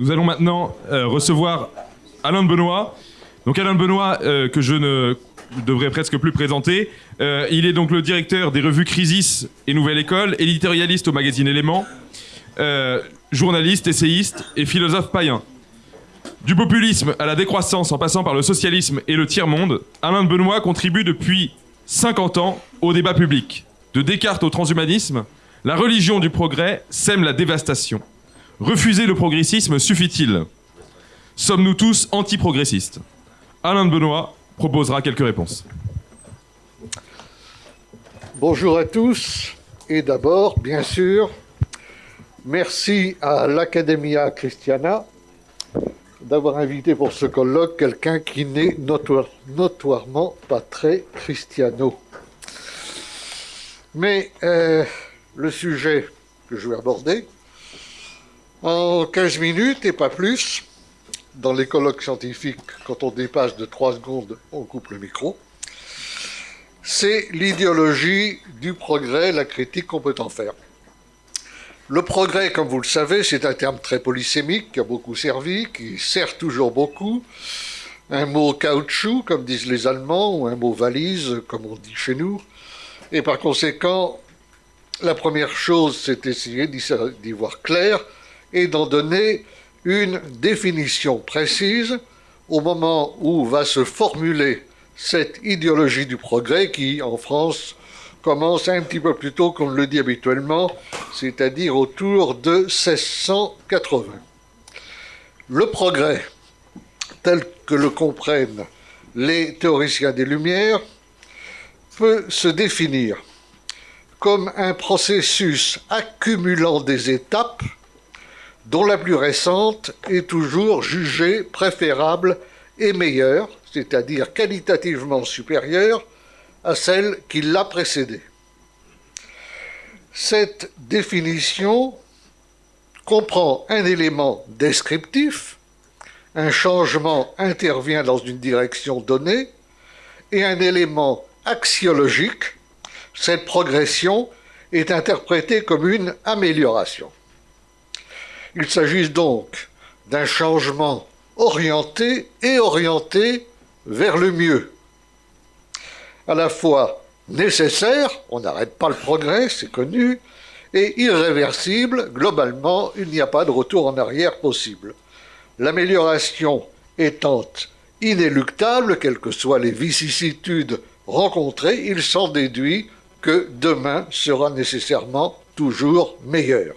Nous allons maintenant euh, recevoir Alain Benoît. Donc Alain Benoît, euh, que je ne devrais presque plus présenter. Euh, il est donc le directeur des revues Crisis et Nouvelle École, éditorialiste au magazine Éléments, journaliste, essayiste et philosophe païen. Du populisme à la décroissance en passant par le socialisme et le tiers-monde, Alain Benoît contribue depuis 50 ans au débat public. De Descartes au transhumanisme, la religion du progrès sème la dévastation. Refuser le progressisme suffit-il? Sommes-nous tous anti-progressistes? Alain Benoît proposera quelques réponses. Bonjour à tous. Et d'abord, bien sûr, merci à l'Academia Christiana d'avoir invité pour ce colloque quelqu'un qui n'est notoirement pas très christiano. Mais euh, le sujet que je vais aborder, en 15 minutes et pas plus, dans les colloques scientifiques, quand on dépasse de 3 secondes, on coupe le micro, c'est l'idéologie du progrès, la critique qu'on peut en faire. Le progrès, comme vous le savez, c'est un terme très polysémique qui a beaucoup servi, qui sert toujours beaucoup. Un mot caoutchouc, comme disent les Allemands, ou un mot valise, comme on dit chez nous. Et par conséquent, la première chose, c'est essayer d'y voir clair et d'en donner une définition précise au moment où va se formuler cette idéologie du progrès qui, en France, commence un petit peu plus tôt qu'on le dit habituellement, c'est-à-dire autour de 1680. Le progrès, tel que le comprennent les théoriciens des Lumières, peut se définir comme un processus accumulant des étapes dont la plus récente est toujours jugée préférable et meilleure, c'est-à-dire qualitativement supérieure à celle qui l'a précédée. Cette définition comprend un élément descriptif, un changement intervient dans une direction donnée, et un élément axiologique, cette progression est interprétée comme une amélioration. Il s'agit donc d'un changement orienté et orienté vers le mieux. À la fois nécessaire, on n'arrête pas le progrès, c'est connu, et irréversible, globalement, il n'y a pas de retour en arrière possible. L'amélioration étant inéluctable, quelles que soient les vicissitudes rencontrées, il s'en déduit que demain sera nécessairement toujours meilleur.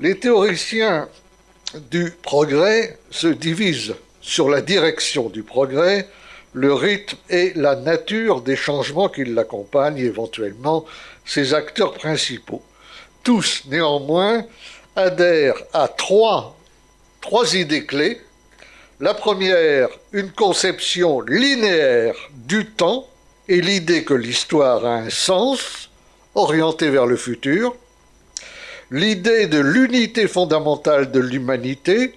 Les théoriciens du progrès se divisent sur la direction du progrès, le rythme et la nature des changements qui l'accompagnent, éventuellement ses acteurs principaux. Tous, néanmoins, adhèrent à trois, trois idées clés. La première, une conception linéaire du temps et l'idée que l'histoire a un sens orienté vers le futur l'idée de l'unité fondamentale de l'humanité,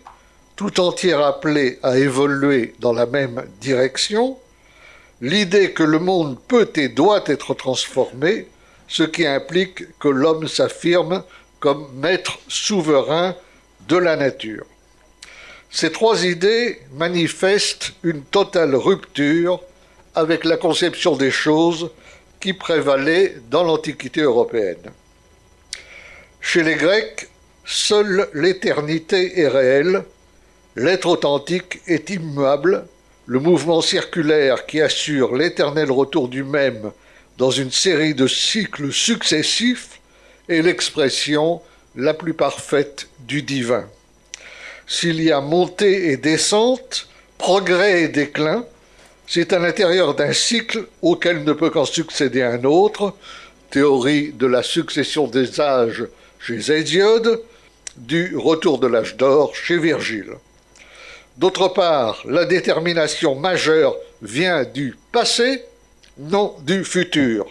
tout entière appelée à évoluer dans la même direction, l'idée que le monde peut et doit être transformé, ce qui implique que l'homme s'affirme comme maître souverain de la nature. Ces trois idées manifestent une totale rupture avec la conception des choses qui prévalait dans l'Antiquité européenne. Chez les Grecs, seule l'éternité est réelle, l'être authentique est immuable, le mouvement circulaire qui assure l'éternel retour du même dans une série de cycles successifs est l'expression la plus parfaite du divin. S'il y a montée et descente, progrès et déclin, c'est à l'intérieur d'un cycle auquel ne peut qu'en succéder un autre, théorie de la succession des âges chez Hésiode, du retour de l'âge d'or chez Virgile. D'autre part, la détermination majeure vient du passé, non du futur.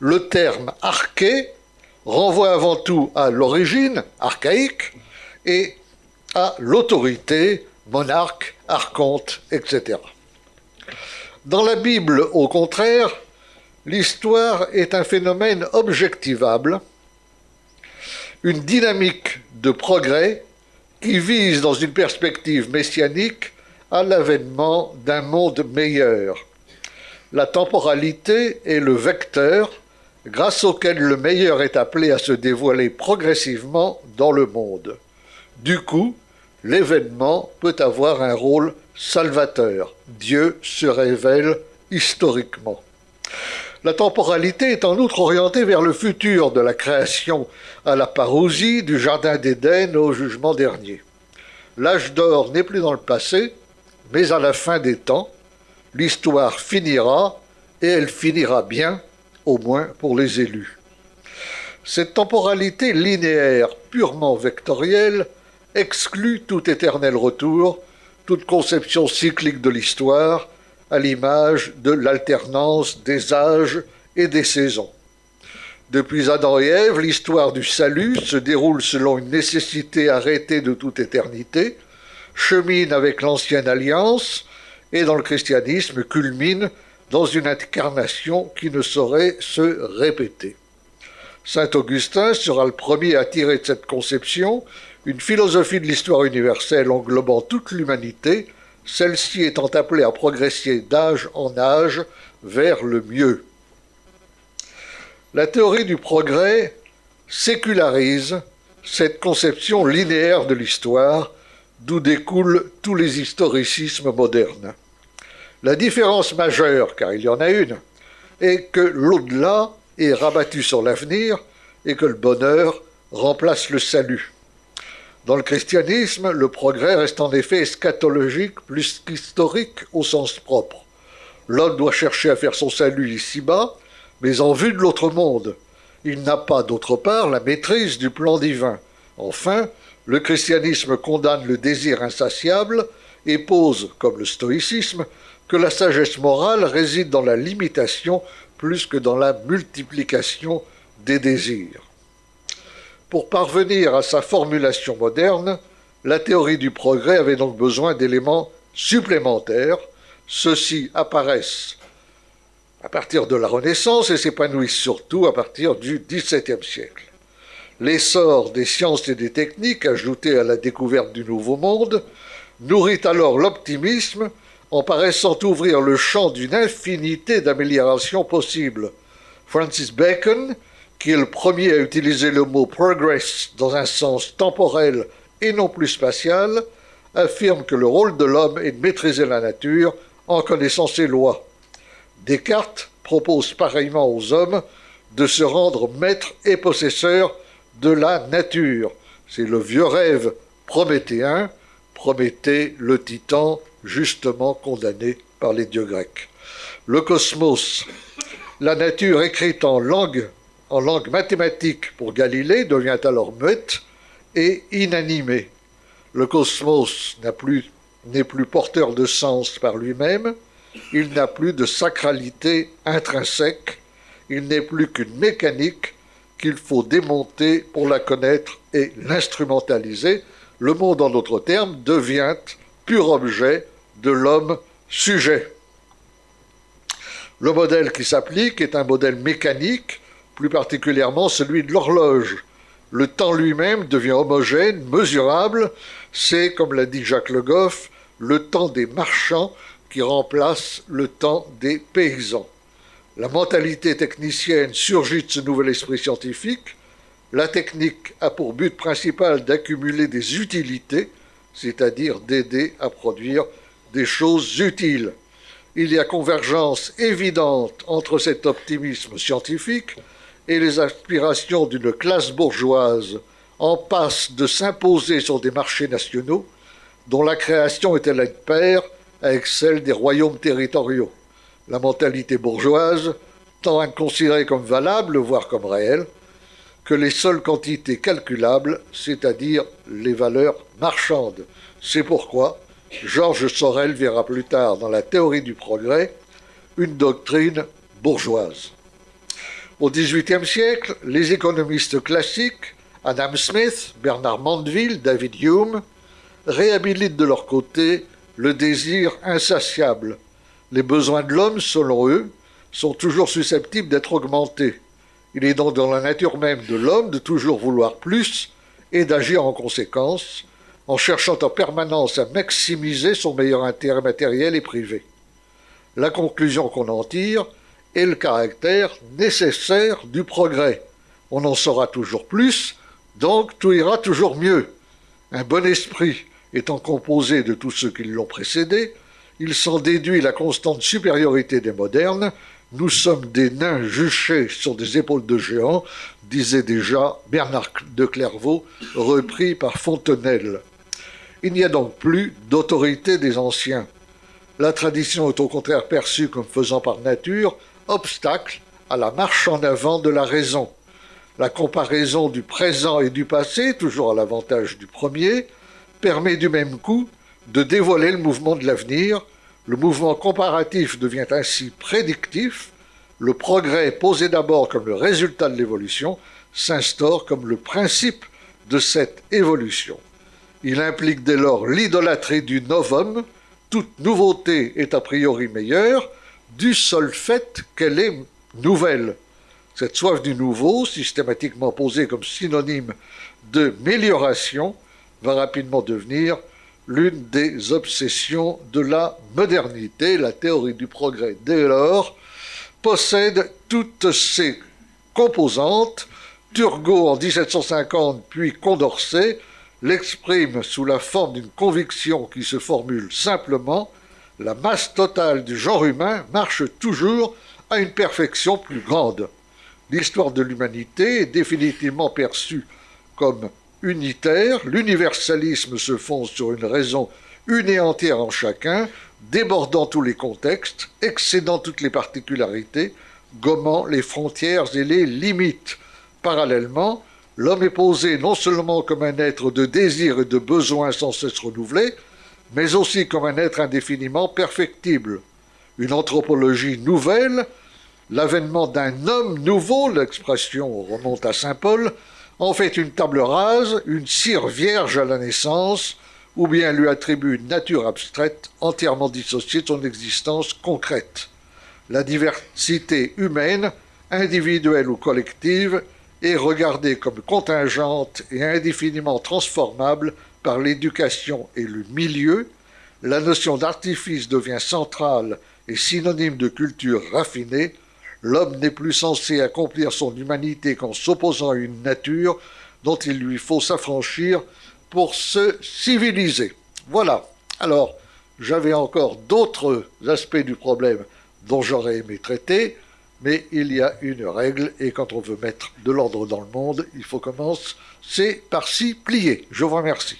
Le terme arché renvoie avant tout à l'origine archaïque et à l'autorité, monarque, archonte, etc. Dans la Bible, au contraire, l'histoire est un phénomène objectivable une dynamique de progrès qui vise dans une perspective messianique à l'avènement d'un monde meilleur. La temporalité est le vecteur grâce auquel le meilleur est appelé à se dévoiler progressivement dans le monde. Du coup, l'événement peut avoir un rôle salvateur. Dieu se révèle historiquement. La temporalité est en outre orientée vers le futur de la création à la parousie du Jardin d'Éden au jugement dernier. L'âge d'or n'est plus dans le passé, mais à la fin des temps, l'histoire finira, et elle finira bien, au moins pour les élus. Cette temporalité linéaire, purement vectorielle, exclut tout éternel retour, toute conception cyclique de l'histoire, à l'image de l'alternance des âges et des saisons. Depuis Adam et Ève, l'histoire du salut se déroule selon une nécessité arrêtée de toute éternité, chemine avec l'ancienne alliance et dans le christianisme culmine dans une incarnation qui ne saurait se répéter. Saint Augustin sera le premier à tirer de cette conception une philosophie de l'histoire universelle englobant toute l'humanité, celle-ci étant appelée à progresser d'âge en âge vers le mieux. La théorie du progrès sécularise cette conception linéaire de l'histoire, d'où découlent tous les historicismes modernes. La différence majeure, car il y en a une, est que l'au-delà est rabattu sur l'avenir et que le bonheur remplace le salut. Dans le christianisme, le progrès reste en effet eschatologique plus qu'historique au sens propre. L'homme doit chercher à faire son salut ici-bas, mais en vue de l'autre monde. Il n'a pas, d'autre part, la maîtrise du plan divin. Enfin, le christianisme condamne le désir insatiable et pose, comme le stoïcisme, que la sagesse morale réside dans la limitation plus que dans la multiplication des désirs. Pour parvenir à sa formulation moderne, la théorie du progrès avait donc besoin d'éléments supplémentaires. Ceux-ci apparaissent à partir de la Renaissance et s'épanouissent surtout à partir du XVIIe siècle. L'essor des sciences et des techniques, ajouté à la découverte du Nouveau Monde, nourrit alors l'optimisme en paraissant ouvrir le champ d'une infinité d'améliorations possibles. Francis Bacon qui est le premier à utiliser le mot progress dans un sens temporel et non plus spatial, affirme que le rôle de l'homme est de maîtriser la nature en connaissant ses lois. Descartes propose pareillement aux hommes de se rendre maîtres et possesseurs de la nature. C'est le vieux rêve prométhéen, Prométhée, le titan, justement condamné par les dieux grecs. Le cosmos, la nature écrite en langue en langue mathématique pour Galilée devient alors muette et inanimée. Le cosmos n'est plus, plus porteur de sens par lui-même, il n'a plus de sacralité intrinsèque, il n'est plus qu'une mécanique qu'il faut démonter pour la connaître et l'instrumentaliser. Le monde, en d'autres termes, devient pur objet de l'homme sujet. Le modèle qui s'applique est un modèle mécanique plus particulièrement celui de l'horloge. Le temps lui-même devient homogène, mesurable, c'est, comme l'a dit Jacques Le Goff, le temps des marchands qui remplace le temps des paysans. La mentalité technicienne surgit de ce nouvel esprit scientifique. La technique a pour but principal d'accumuler des utilités, c'est-à-dire d'aider à produire des choses utiles. Il y a convergence évidente entre cet optimisme scientifique et les aspirations d'une classe bourgeoise en passe de s'imposer sur des marchés nationaux dont la création était la paire avec celle des royaumes territoriaux. La mentalité bourgeoise tend à comme valable, voire comme réelle, que les seules quantités calculables, c'est-à-dire les valeurs marchandes. C'est pourquoi Georges Sorel verra plus tard dans la théorie du progrès une doctrine bourgeoise. Au XVIIIe siècle, les économistes classiques, Adam Smith, Bernard Mandeville, David Hume, réhabilitent de leur côté le désir insatiable. Les besoins de l'homme, selon eux, sont toujours susceptibles d'être augmentés. Il est donc dans la nature même de l'homme de toujours vouloir plus et d'agir en conséquence. en cherchant en permanence à maximiser son meilleur intérêt matériel et privé. La conclusion qu'on en tire est le caractère nécessaire du progrès. On en saura toujours plus, donc tout ira toujours mieux. Un bon esprit étant composé de tous ceux qui l'ont précédé, il s'en déduit la constante supériorité des modernes. Nous sommes des nains juchés sur des épaules de géants, disait déjà Bernard de Clairvaux, repris par Fontenelle. Il n'y a donc plus d'autorité des anciens. La tradition est au contraire perçue comme faisant par nature obstacle à la marche en avant de la raison. La comparaison du présent et du passé, toujours à l'avantage du premier, permet du même coup de dévoiler le mouvement de l'avenir. Le mouvement comparatif devient ainsi prédictif. Le progrès, posé d'abord comme le résultat de l'évolution, s'instaure comme le principe de cette évolution. Il implique dès lors l'idolâtrie du novum. Toute nouveauté est a priori meilleure du seul fait qu'elle est nouvelle. Cette soif du nouveau, systématiquement posée comme synonyme de mélioration, va rapidement devenir l'une des obsessions de la modernité. La théorie du progrès, dès lors, possède toutes ses composantes. Turgot en 1750, puis Condorcet, l'exprime sous la forme d'une conviction qui se formule simplement la masse totale du genre humain marche toujours à une perfection plus grande l'histoire de l'humanité est définitivement perçue comme unitaire, l'universalisme se fonde sur une raison une et entière en chacun, débordant tous les contextes, excédant toutes les particularités, gommant les frontières et les limites. Parallèlement, l'homme est posé non seulement comme un être de désir et de besoins sans cesse renouvelés, mais aussi comme un être indéfiniment perfectible. Une anthropologie nouvelle l'avènement d'un homme nouveau, l'expression remonte à Saint Paul, en fait une table rase, une cire vierge à la naissance, ou bien lui attribue une nature abstraite entièrement dissociée de son existence concrète. La diversité humaine, individuelle ou collective, est regardée comme contingente et indéfiniment transformable par l'éducation et le milieu, la notion d'artifice devient centrale et synonyme de culture raffinée, L'homme n'est plus censé accomplir son humanité qu'en s'opposant à une nature dont il lui faut s'affranchir pour se civiliser. Voilà. Alors, j'avais encore d'autres aspects du problème dont j'aurais aimé traiter, mais il y a une règle, et quand on veut mettre de l'ordre dans le monde, il faut commencer par s'y plier. Je vous remercie.